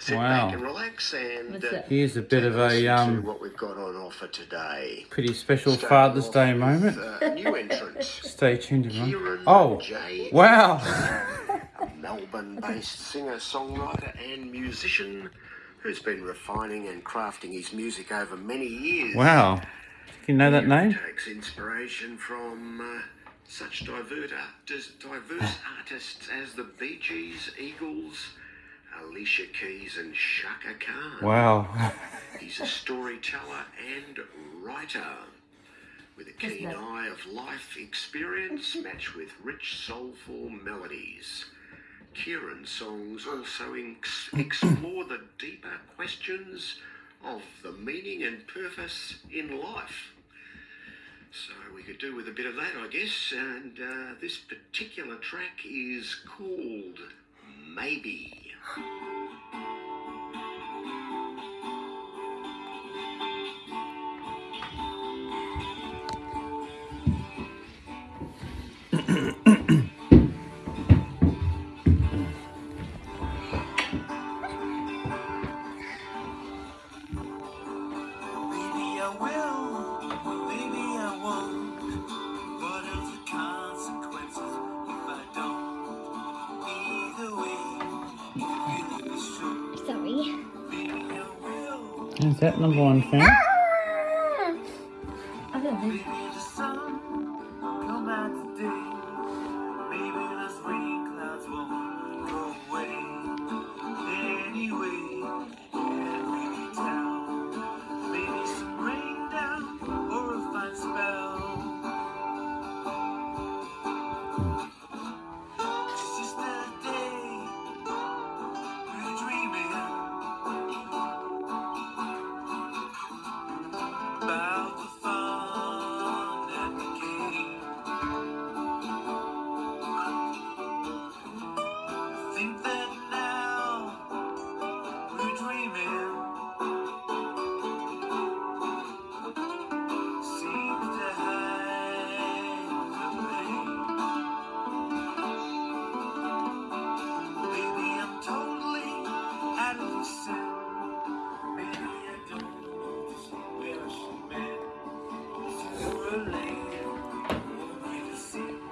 Sit Wow. back and relax and uh. Here's a bit of a um, what we've got on offer today. pretty special Starting Father's off Day with, moment. uh, new entrant. Stay tuned, everyone. Oh, J. wow. Melbourne-based singer-songwriter and musician who's been refining and crafting his music over many years. Wow. You know that Kieran name? Takes inspiration from uh, such divert artists, diverse artists as the Bee Gees, Eagles, Alicia Keys, and Chaka Khan. Wow. He's a storyteller and writer with a keen that? eye of life experience matched with rich soulful melodies. Kieran's songs also ex- explore the deeper questions of the meaning and purpose in life. So we could do with a bit of that, I guess. And uh, this particular track is called Maybe. Maybe Is that number one fan?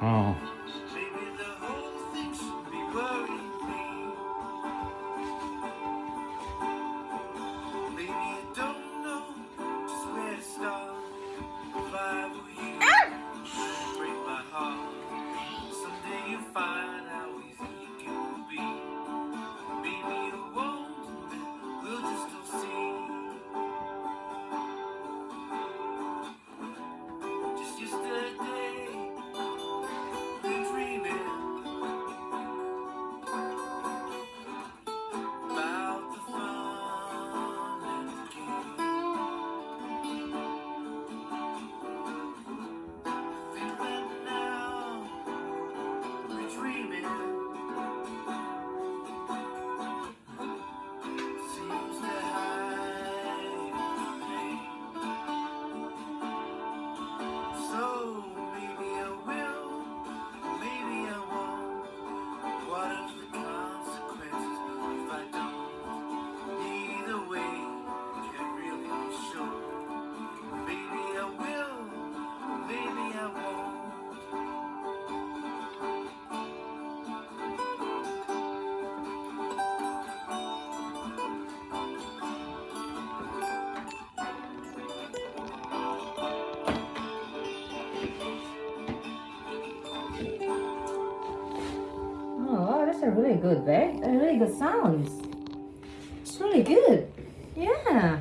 어. Dreaming. Really good. A really good sounds. It's really good. Yeah.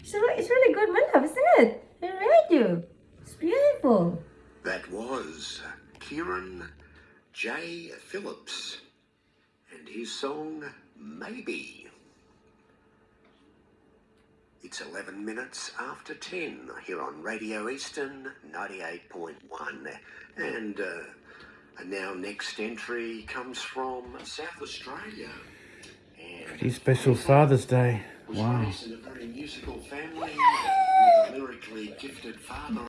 It's really, it's really good, my love, isn't it? I read you. It's beautiful. That was Kieran J. Phillips and his song Maybe. It's 11 minutes after 10 here on Radio Eastern 98.1. And uh, and now next entry comes from South Australia. And Pretty special Father's Day. was Wow. raised in a very musical family with a lyrically gifted father